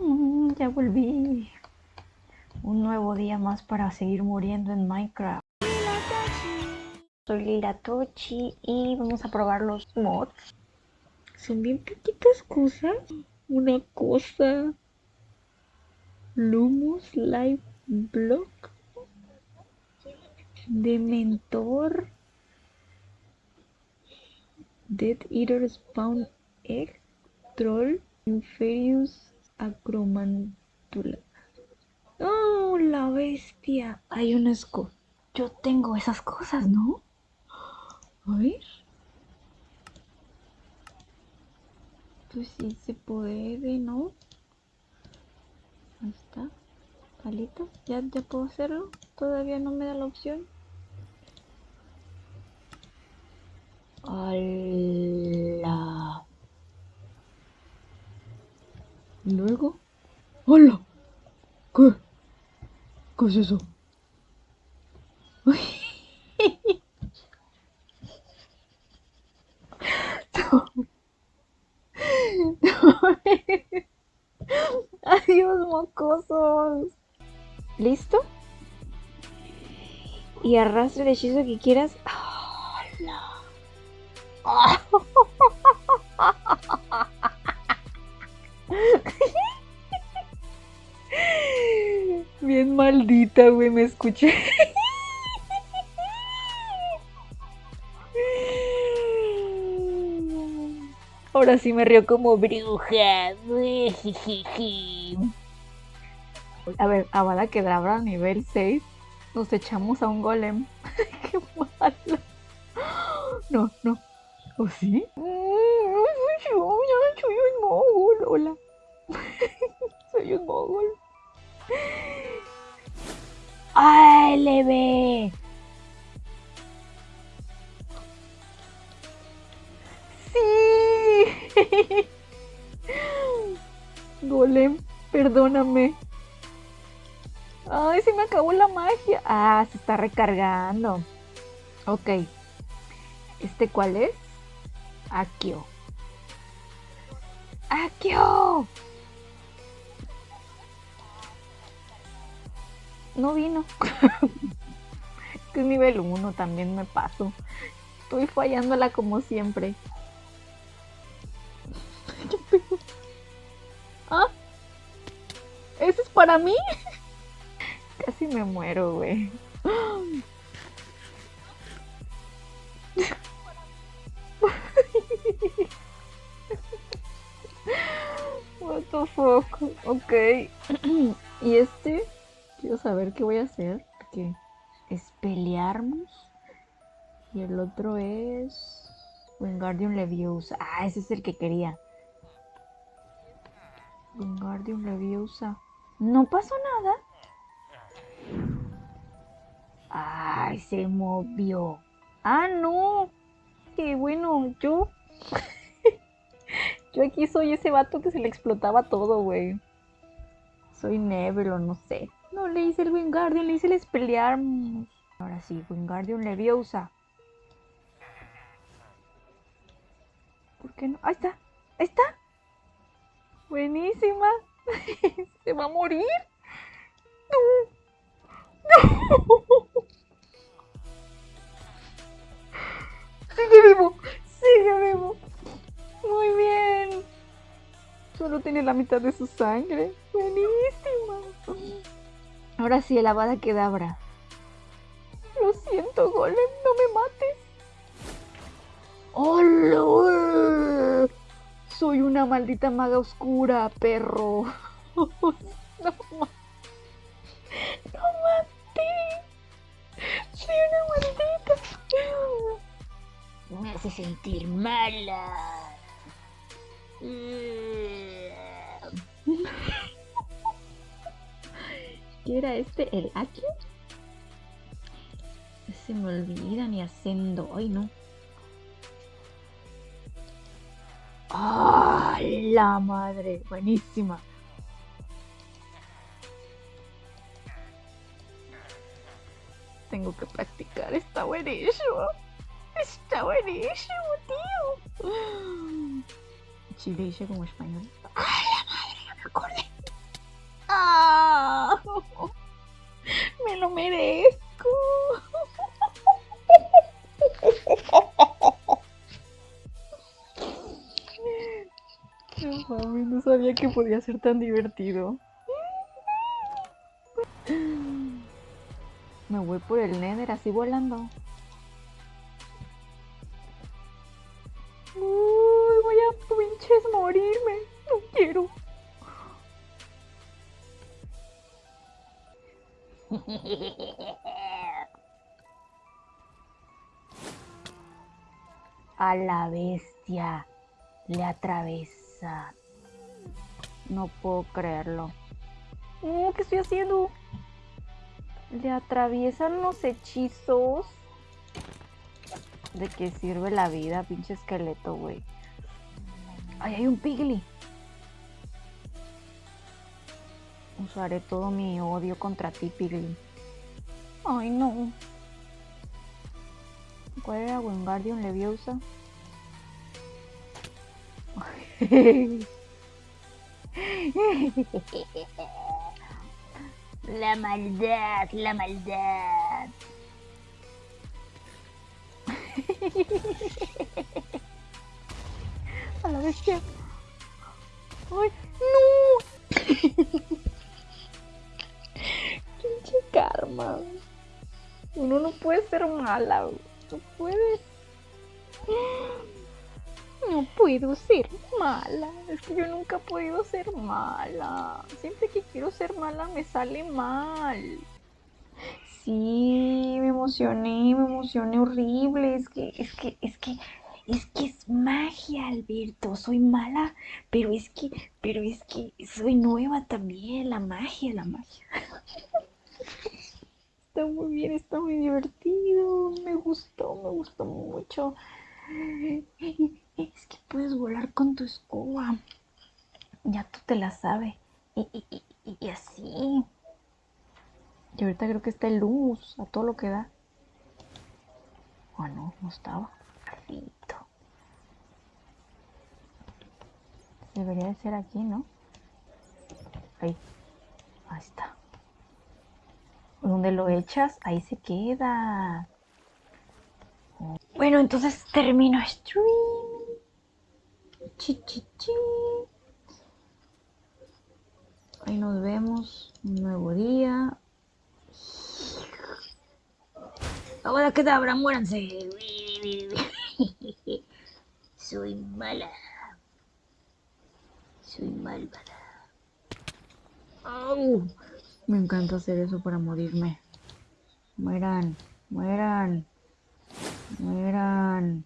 Mm, ya volví. Un nuevo día más para seguir muriendo en Minecraft. Soy Lila Tochi y vamos a probar los mods. Son bien poquitas cosas. Una cosa. Lumos Live Block. Dementor. Dead Eater Spawn Egg. Troll. Inferius Acromantula. ¡Oh, la bestia! Hay un esco. Yo tengo esas cosas, ¿no? A ver. Pues sí se puede, ¿no? Ahí está. Palito. ¿Ya, ya puedo hacerlo. Todavía no me da la opción. ¡Hola! Luego. ¡Hola! ¿Qué? ¿Qué es eso? Adiós, mocosos. ¿Listo? Y arrastre el hechizo que quieras. ¡Hola! Bien maldita, güey, me escuché. Ahora sí me río como bruja. A ver, a que Kedavra nivel 6. Nos echamos a un golem. Qué malo. No, no. ¿O sí? Soy yo, soy un mogul. Hola. soy un mogul. Sí. Golem, perdóname. Ay, se me acabó la magia. Ah, se está recargando. Ok. ¿Este cuál es? Akio. ¡Akio! No vino. que es nivel 1, también me paso. Estoy fallándola como siempre. ¿Ah? ¿Ese es para mí? Casi me muero, güey. What the fuck? Ok. ¿Y este? Quiero saber qué voy a hacer. Porque es pelearnos. Y el otro es. Wingardium Leviosa. Ah, ese es el que quería. Wingardium Leviosa. No pasó nada. Ay, se movió. Ah, no. Qué bueno, yo. yo aquí soy ese vato que se le explotaba todo, güey. Soy Neville o no sé. No le hice el Wingardium, le hice el Expelliarmus. Ahora sí, Wingardium Leviosa. ¿Por qué no? Ahí está, ahí está. Buenísima. ¿Se va a morir? No. No. Sigue vivo, sigue vivo. Muy bien. Solo tiene la mitad de su sangre. Buenísima. Ahora sí, el Avada Kedavra. Lo siento, Golem, no me mates. ¡Hola! Soy una maldita maga oscura, perro. no, no maté. Soy una maldita. Me hace sentir mala. ¿Qué era este? ¿El Aki? Se me olvida ni haciendo. Ay, no. ¡Ah! la madre! Buenísima. Tengo que practicar. Está buenísimo. Está buenísimo, tío. Chile como español. ¡Ay, la madre! Ya me acordé me lo merezco. No mami, no sabía que podía ser tan divertido. Me voy por el Nether así volando. A la bestia le atravesa. No puedo creerlo. Oh, ¿Qué estoy haciendo? Le atraviesan los hechizos. ¿De qué sirve la vida, pinche esqueleto, güey? ¡Ay, hay un pigly! Usaré todo mi odio contra ti, pigly. ¡Ay, no! ¿Cuál era Wingardium Leviosa? La maldad, la maldad. A la bestia. ¡Ay, no! Uno no puede ser mala, no puedes. No puedo ser mala. Es que yo nunca he podido ser mala. Siempre que quiero ser mala me sale mal. Sí, me emocioné, me emocioné horrible. Es que, es que, es que, es que es magia, Alberto. Soy mala, pero es que, pero es que soy nueva también. La magia, la magia. Está muy bien, está muy divertido. Me gustó, me gustó mucho. Es que puedes volar con tu escoba. Ya tú te la sabes. Y, así. Y ahorita creo que está el luz a todo lo que da. O oh, no, estaba. Carlito. Debería de ser aquí, ¿no? Ahí. Ahí está. Donde lo echas, ahí se queda. Bueno, entonces termino stream. Chi, chi, chi. Ahí nos vemos. Un nuevo día. Ahora que abra, muéranse. Soy mala. Soy malvada. Me encanta hacer eso para morirme. Mueran, mueran. Mueran.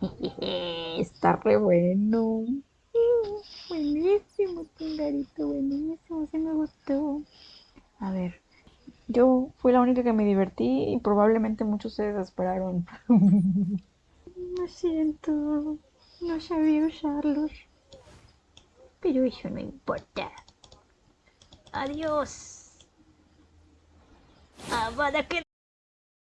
Está re bueno. Buenísimo, pingarito, buenísimo, sí me gustó. A ver, yo fui la única que me divertí y probablemente muchos se desesperaron. Lo siento, no sabía usarlos. Pero eso no importa. アディオスあばだく